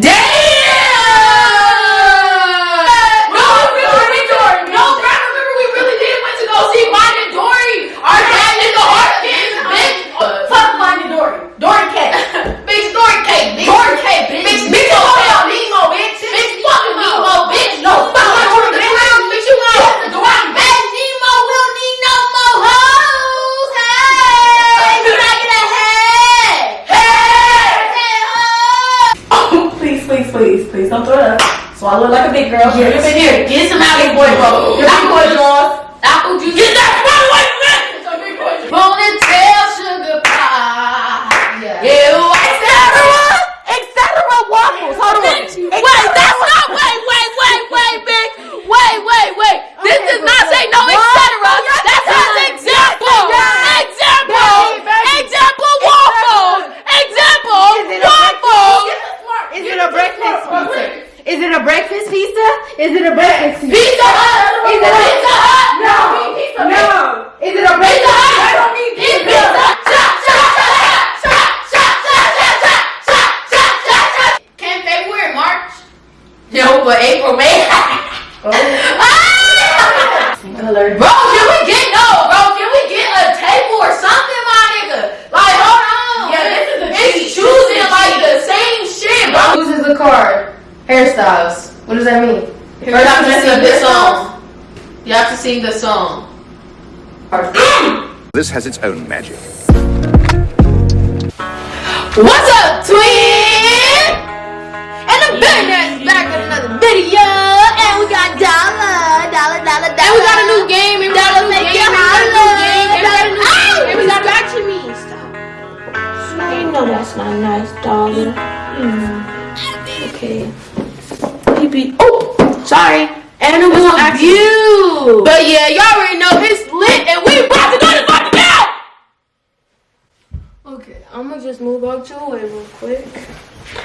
Damn! Color. Bro, can we get no, bro? Can we get a table or something, my nigga? Like, hold on. Yeah, this is a It's cheat. choosing like the same shit, bro. Chooses the card. Hairstyles. What does that mean? You have to sing the song. You have to sing the song. This has its own magic. What's up, twin? And the billionaire's back with another video, and we got dollar, we got a new game, and we got a new game, and we got a new game, and we got a new game, and we got back to me. Stop. You know that's not nice, darling. Mm. Okay. Maybe. Oh, sorry. And it was on you. But yeah, y'all already know it's lit, and we about to go to fucking out. Okay, I'm gonna just move out your way real quick.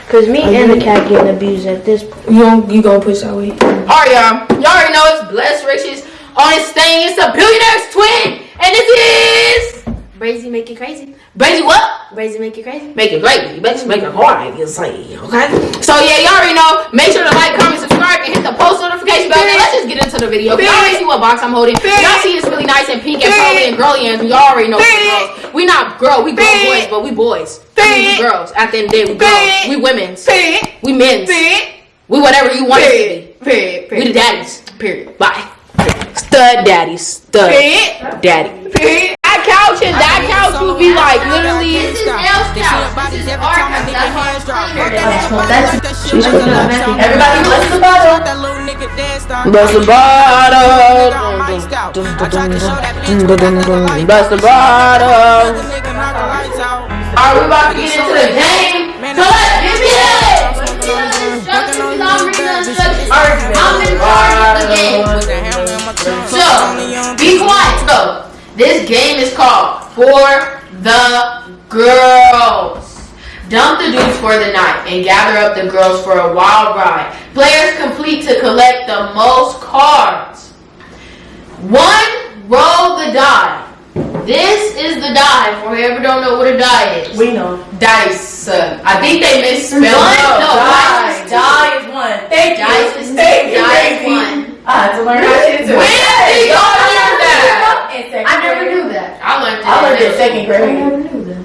Cause me and the cat getting abused at this point. You gon' you gonna push that way? All right, y'all. Y'all already know it's Blessed Riches on thing. It's a billionaire's twin, and this is Brazy make it crazy. Brazy what? Brazy make it crazy. Make it great. You better make it hard, you say, okay? So yeah, y'all already know. Make sure to like, comment, subscribe, and hit the post notification bell. Now, let's just get into the video. Y'all already see what box I'm holding. Y'all see it's really nice and pink and pearly and girly, and y'all already know girls. We not girl, we girl boys, but we boys. I mean, we girls. At the end of the day, we girls. We women's. We men's. We whatever you want us to be. Period. We the daddies. Period. Bye. Stud daddy, stud. Daddy. That couch and that couch will be like literally. Everybody, Bust the bottle. Bless the bottle. bust the bottle. Are we about to get into the game? So let's give the that. I'm in the game. So, be quiet. So, this game is called For the Girls. Dump the dudes for the night and gather up the girls for a wild ride. Players complete to collect the most cards. One, roll the die. This is the die. For whoever don't know what a die is. We know. Dice. Uh, I think they misspelled it. No, No, die. dice is Die is one. Thank you. Is Thank you, dice baby. one. I had to learn that shit too. When did y'all learn that? I never knew that. I learned it. I learned it in second grade.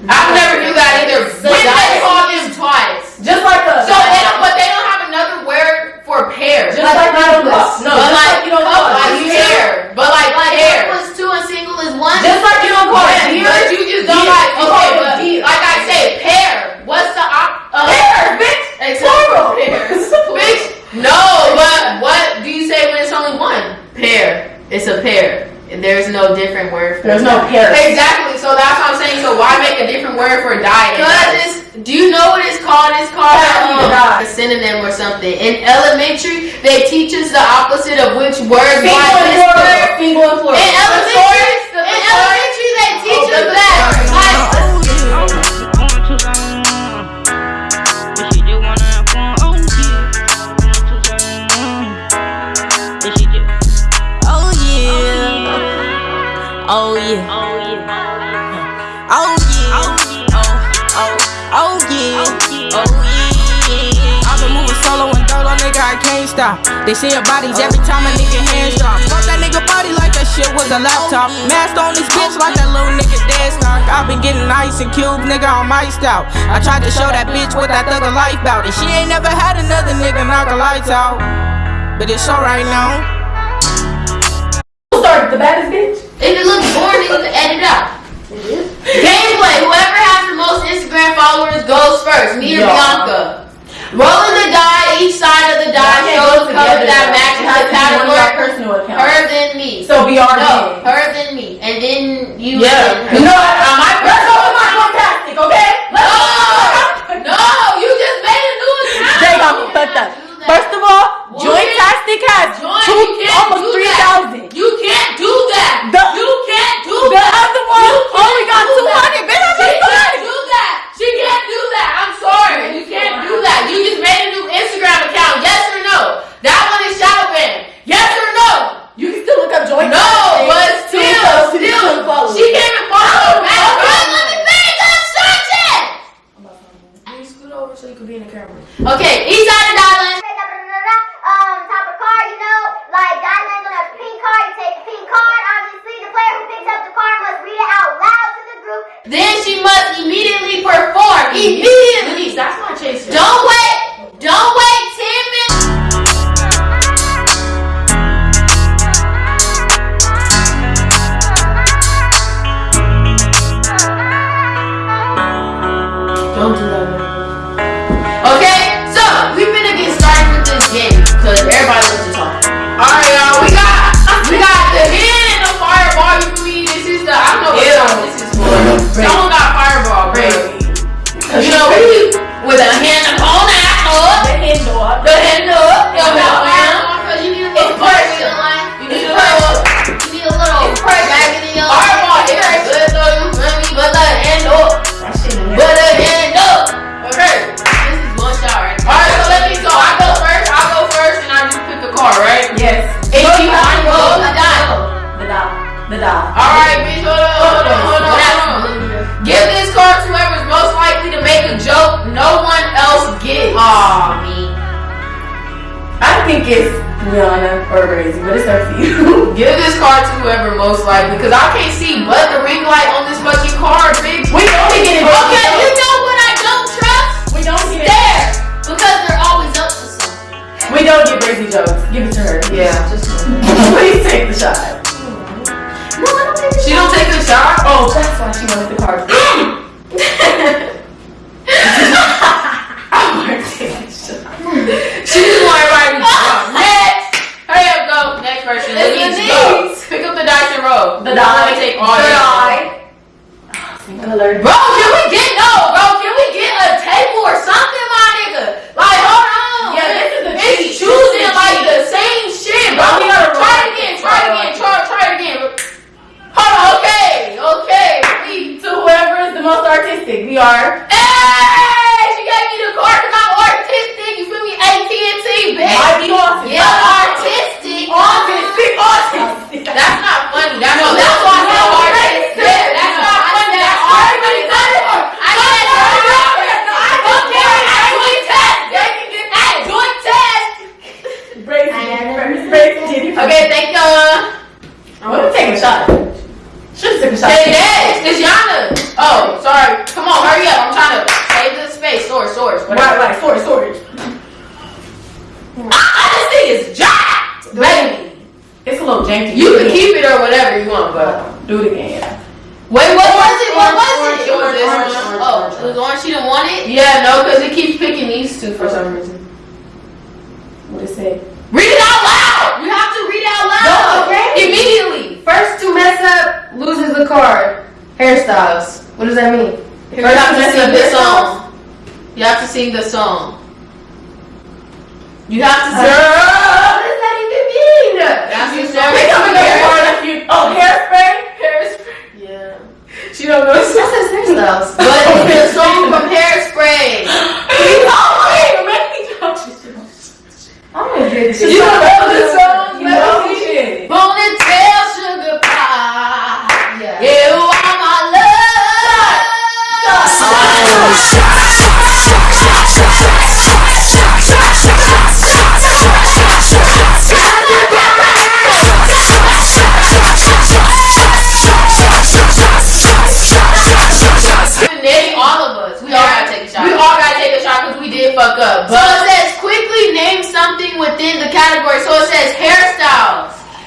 I never knew that I either. So When they dice- call them twice. Just like a. So they don't, but they don't have another word for pair. Just like couplets. couplets. No, but just like, like you don't couple- call it like pair. pair. But like, Like pair. plus two and single is one. Just like you don't call it Yeah, deer. but you just don't deer. like. You Okay, call it but deer. like I say, pair. What's the op? Uh, Pair, bitch. Plural. Pairs. Bitch. No, but what do you say when it's only one? Pair. It's a pair. There's no different word for There's it. no pair. Exactly. So that's what I'm saying. So why make a different word for diet? Cause it's. Do you know what it's called? It's called um, a synonym or something. In elementary, they teach us the opposite of which word Single and plural. Single and plural. In elementary, can't stop. They bodies every time a nigga hands drop. Fuck that nigga body like that shit was a laptop. Masked on this bitch like that little nigga dead stock. i been getting ice and cube, nigga, I'm iced out. I tried to show that bitch what that thugger life bout. And she ain't never had another nigga knock her lights out. But it's alright now. Who started the baddest bitch? If it looks boring, then you can edit it out. Gameplay. Whoever has the most Instagram followers goes first. Me or Yeah. Bianca. Rolling the die, each side of the die Y'all can't shows go color together, that though. matches It has the to be one of our category. personal accounts. Her then me. So be our No, her then me. And then you Yeah. then her. On my let's go fantastic, okay? Let's No! No! You just made a new account! They got me fucked up. First of all? Joint Tastic has two, you can't almost do that. You can't do that! The- you can't do The that! other one You only got do two that. hundred. Bitch, I'm She can't do that. She can't do that. I'm sorry. You can't do that. You just go, the die. The dot. The dot. Alright, bitch, hold on, hold on, hold on, hold on. Give this card to whoever's most likely to make a joke no one else gets. Aw, me. I think it's Rihanna or Crazy, but it's up to you. Give this card to whoever most likely, because I can't see but the ring light on this fucking card, bitch. we only get it. Okay, We don't get crazy jokes. Give it to her. Yeah. Please take the shot. No, I don't think she don't take a shot. Oh, that's why she wanted the card. She just want everybody to be drunk. Next. Hurry up, go. Next person. It's Denise, Denise. go. Pick up the dice and roll. The Don't die. let me take all The die. Same. Bro, can we get no, bro? Can we get a table or something, my nigga? Like, hold on. Yeah, this is the It's cheat. choosing This is the like cheat. the same shit, bro. Bro, we gotta try it roll. again. Try it again. Try, try it again. Hold on. Okay. Okay. We. To whoever is the most artistic, we are. Hey, she gave me the card because I'm artistic. You feel me? AT&T, bitch. Might be autistic. Yeah, artistic. Autistic, autistic. That's not funny. That's, no, that's why I said artistic. Yeah, that's not funny. That's already done it. I said I don't care. Joint test. Hey, joint test. Brace, brace, brace, Jenny. Okay, thank you. I'm gonna take a shot. Should've took a shot. Hey, yes, it's Yana. Oh, sorry. Come on, hurry up. I'm trying to save the space. Source, source. Right, Whatever. right, storage, storage. Ah, this thing is jacked, baby. It's a little janky. You can keep it or whatever you want, but. Do it again. Wait, what was it? What was Orange, it? It was orange, this orange, one. orange, Oh, orange, it was orange. She didn't want it. Yeah, no, because it keeps picking these two for some reason. What it say? Read it out loud. You have to read it out loud. No, okay. Immediately. First to mess up loses the card. Hairstyles. What does that mean? You have to sing the song. You have to sing the song. You have to uh, sing. Girl, what does that even mean? That's You just Pick up another hair- card if you. Oh, hairspray. Hairspray. Yeah. She don't know. That says hairstyles. But the song from Hairspray. I'm gonna get. You don't know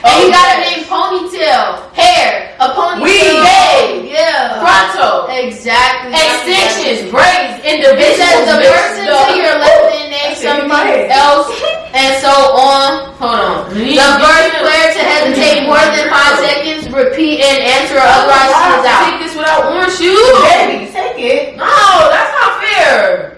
hairstyles. And you gotta name ponytail, hair, a ponytail, Weave. babe, yeah, Pronto. Exactly. Extensions, braids, It says the bitch, person the- to your left and name That's in my something else, and so on. Hold on. The first player to hesitate more than five seconds, repeat and answer, otherwise she is out. Take this without orange shoes. Baby, take it. No, that's not fair.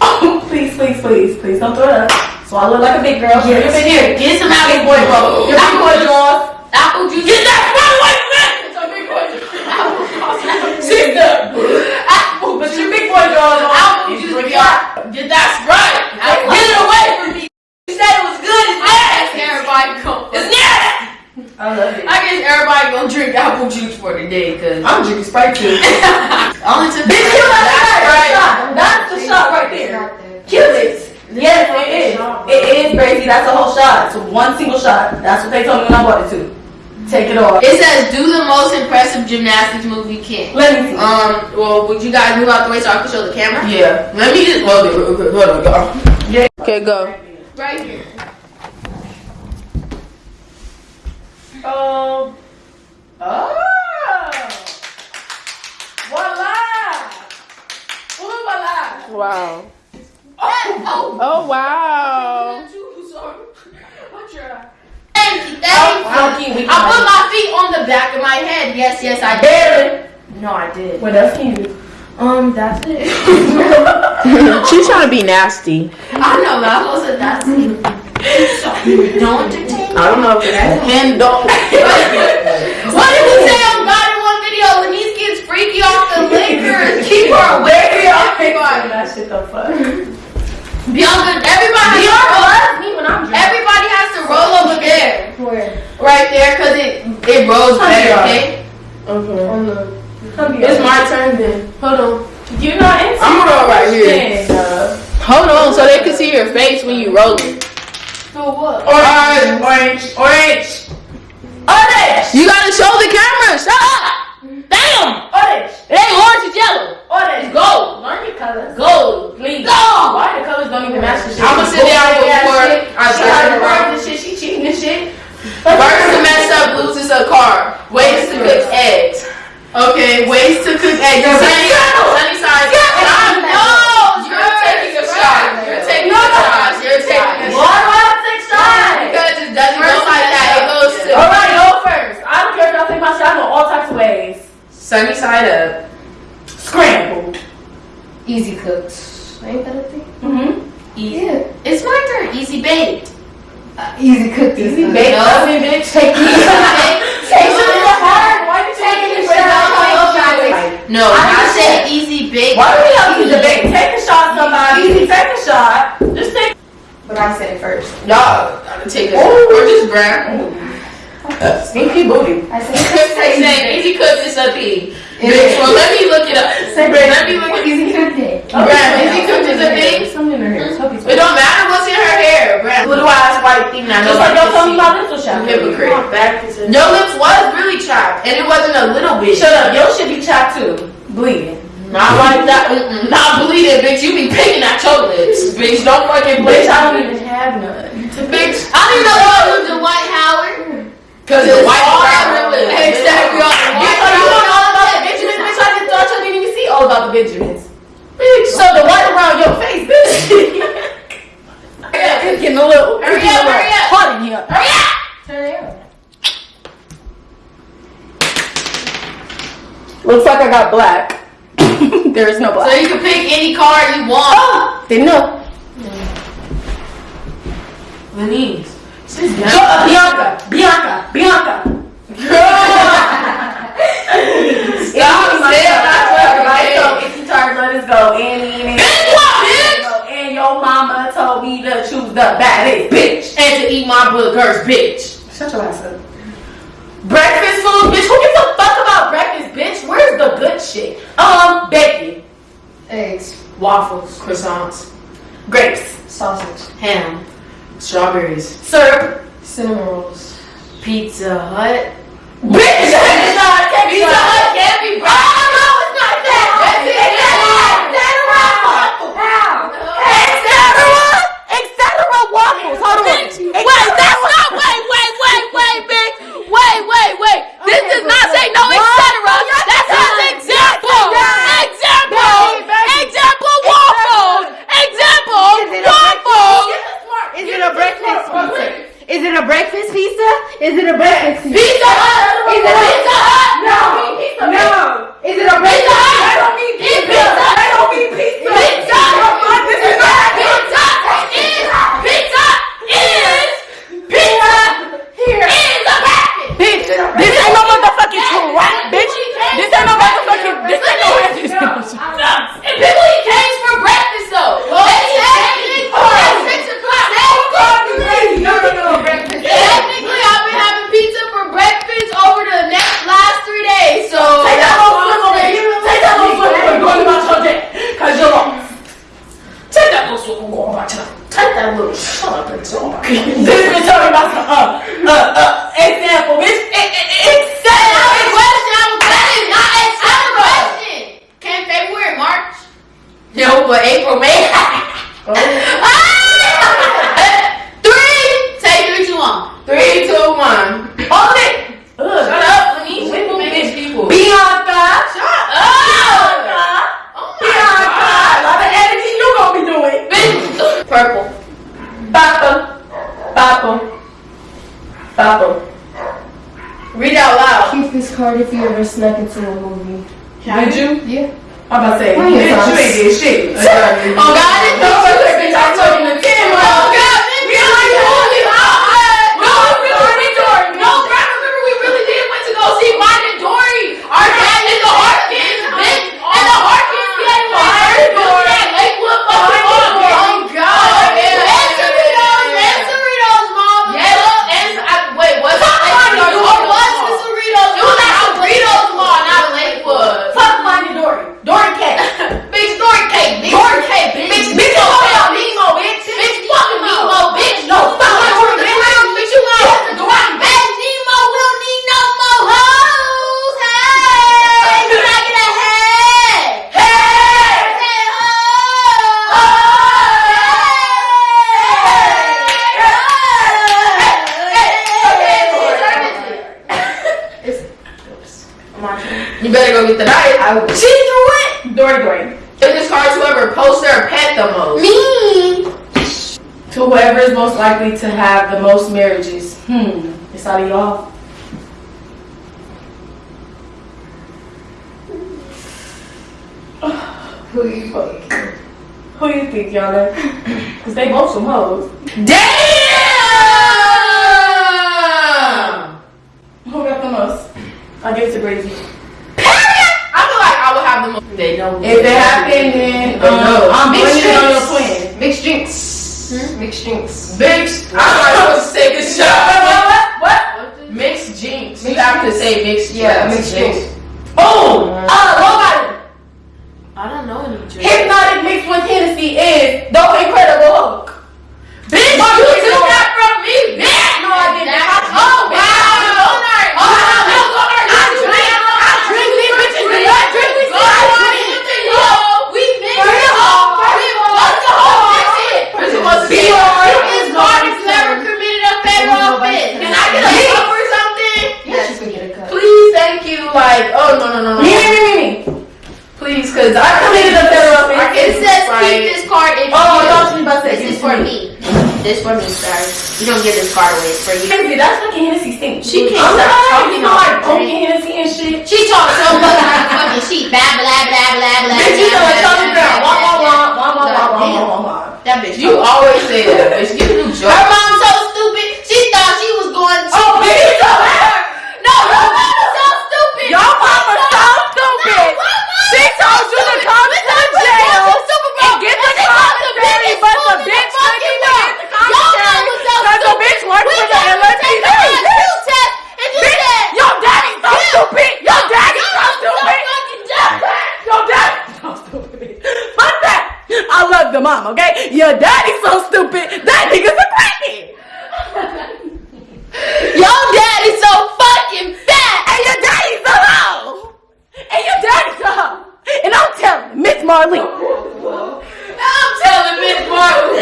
Oh, please, please, please, please don't throw it up. Swallow it like a big girl. Show your big Here, get some apple big boy bro. Your big boy jaws. Apple juice. Get that far away from! It's a big boy jaws. Sister. Apple. But your big boy jaws on. Apple juice, pretty yeah. hot. Yeah, that's right. Get it away from me. You said it was good. It's nasty. Everybody go. It's nasty. I love it. I guess everybody gonna drink apple juice for the day, cause I'm drinking Sprite too. only took Bitch, kill that That's right. right. That's the shot right there. Kill it. Yes, it is. It is, Brazy. That's a whole shot. It's one single shot. That's what they told me when I bought it too. Take it off. It says do the most impressive gymnastics move you can. Let me see. Um, well, would you guys move out the way so I can show the camera? yeah. Let me just. Hold it. Hold on, y'all. Okay, go. Right here. Um. Oh. Voila. Ooh, voila. Wow. Oh, Oh wow. Thank you, thank you. Funky, we I put my feet on the back of my head. Yes, yes, I did. Barely. No, I did. What else can you do? Um, that's it. She's trying to be nasty. I know, but I was that's it. Don't entertain. I don't know if it's hand dog. What did we say on God in one video? When these kids freaky off the liquor, keep her away from everybody. That shit the fuck. Bianca, everybody has to roll. me when I'm Everybody has to roll over there, Where? right there, cause it it rolls better. Okay. Okay. On the. It's my turn then. Hold on. You're not into I'm gonna roll right here. Shit, uh, Hold on, so they can see your face when you roll it. So what? Orange, orange, orange, orange, You gotta show the camera. Shut up. Damn. orange, It ain't orange, it's yellow. orange. Gold. Learn your colors. Gold. Please. Go. Why the colors don't even match the shit? I'ma sit down Bullshit ass before shit. I She turn already around. learned this shit. She cheating this shit. First to mess up loses a car. Ways to cook eggs. Okay, ways to cook eggs. Sunny, sunny side. I know. You're taking a shot. You're taking a shot. You're taking a Why shot. do I have to take shots? Because it doesn't go like that. It goes to All right, go first. I don't care if y'all take my shot. I know all types of ways. sunny side up. Scrambled. Easy cooks. Ain't that a thing? Mm-hmm. Easy. It's my turn. Easy baked. Easy cooked. Easy this bake No. oven, bitch. Take Easy baked. Take it so hard. Why you taking Taking it a shot. shot? No, I I said easy baked. Why do we have to debate? Take a shot, somebody. Easy, Take a shot. Just take. But I said it first. Y'all gotta take a or just grab. Stinky booty. I said Say saying easy cook is a. It Bitch, well let me look it up. Let me look it up. easy cooked it. Brad, oh, easy cook is a thing. Something in her hair. It don't matter what's in her hair, Brad. Blue eyes, white thing, now Just like y'all told me this shot. can see. Hypocrite. Your lips was really chapped, and it wasn't a little bit. Shut up. Your shit be chapped too. Bleeding. Not like that. Not bleeding, bitch. You be picking at your lips, bitch. Don't fucking Bitch, bleed. I don't even have none. Bitch, I didn't even know y'all was the White Howard. Cause It's it's white all brown over lips. the- Exactly, all the white you don't brown know about the lips. Benjamins, bitch. I just thought you didn't even see all about the Benjamins. Bitch, so the white around your face, bitch. Yeah, it's getting a little, it's Hurry getting a up, little hurry up. hot in here. Hurry up! Turn it on. Looks like I got black. there is no black. So you can pick any card you want. Didn't know. Lenise. Go, uh, Bianca, Bianca, Bianca. Stop saying that. Right, so if you tired, let us go. And, and, and, and your mama told me to choose the baddest bitch. And to eat my boogers, bitch. Shut your ass up. Breakfast food, bitch. Who gives a fuck about breakfast, bitch? Where's the good shit? Um, bacon, Eggs. Waffles, croissants, grapes, Sausage. ham, strawberries, syrup. Cinnamon rolls. Pizza Hut. Bitch, that is not be snuck You better go get the knife. I will. She threw it. Dory Dory. In this card, whoever posts their pet the most. Me. To whoever is most likely to have the most marriages. Hmm. It's out of y'all. Who you fuck? Who you think, y'all? are? Cause they both some hoes. Damn. Who got the most? I give it to Brady. I feel like I would have the most. They know. If it happened, then They know. um, I'm Mixed blaming it on your drinks. twin. Mixed drinks. Mixed drinks. Mixed. I'm not supposed to say good What? shot. What? What? Mixed jinx. You have to say mixed. Yeah, drinks. mixed drinks. Boom! Uh, nobody. I don't know any drinks. Hpnotiq mixed with Hennessy is the Incredible Hulk. Bitch, Mark, you you took know- that from me, bitch. No, I didn't. Oh wow. Oh, no, go hard. I drink. I drink. These bitches do not drink. We still drink. We mix For it real. all. For real. What's the whole mix it? Bitch, it was Be on. This artist never committed a federal offense. Can I get a cup or something? Yes, you can get a cut. Please, thank you. Like, oh no no no no. Me, me, me, me, me. Please, cause I committed a federal offense. It says keep this card if Oh, I you. thought you about to say This is for to me. This for me, sorry. You don't give this card away. It's for you. Hennessy, that's fucking Hennessy stink. She can't I'm stop not talking talking like about broken Hennessy and shit. She talks so much like a fucking sheep. Blah, blah, blah, blah, blah. Bitch, you know what blah, Charlie blah, Brown. blah, Wah, wah, blah, wah, wah, wah, wah, wah, wah, wah, wah. That bitch. You always say that, bitch. Give a new joke. Her mom so stupid. She thought she was going to. Oh, bitch, you know her. No, her mom was so stupid. Your mama so stupid. She told you to come to the jail and get the commentary, but the bitch couldn't even get the commentary because the bitch worked for the LSPD. Bitch, your daddy's so stupid. Your daddy's so stupid. Your daddy's so stupid. Fuck that. I love the mom, okay? Your daddy's so stupid. That nigga's a crackhead. Your daddy's so fucking fat. And your daddy's a hoe. And your daddy's a hoe. And I'm telling Miss Marlene. I'm telling Miss Martin.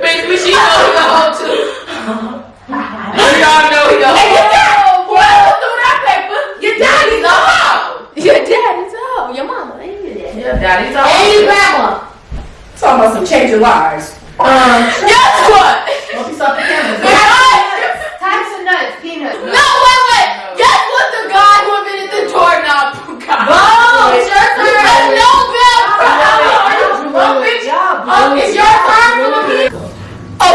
Bitch, but she know he a hoe too. We all know he a And your hoe. dad, whoever threw that paper, your daddy's a hoe. Your daddy's oh, your mama. Ain't you that? Yeah, daddy's a And hoe. your grandma. Talking about some changing lives. Um, Guess what? don't be stopping cameras. Types of nuts, peanuts. No, wait, wait. Guess what the guy who invented the doorknob got? Oh, it's your turn. A Nobel Prize. Oh, bitch. Oh, it's your turn.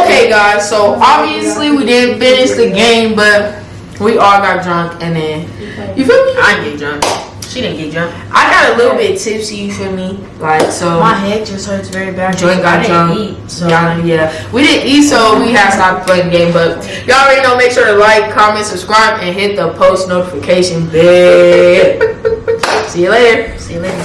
Okay, guys. So obviously we didn't finish the game, but we all got drunk, and then you feel me? I didn't get drunk. She didn't get drunk. I got a little bit tipsy. You feel me? Like so. My head just hurts very bad. Joint got I drunk. eat, so. Y'all, yeah, we didn't eat, so we had to stop playing the game. But y'all already know. Make sure to like, comment, subscribe, and hit the post notification bell. See you later. See you later.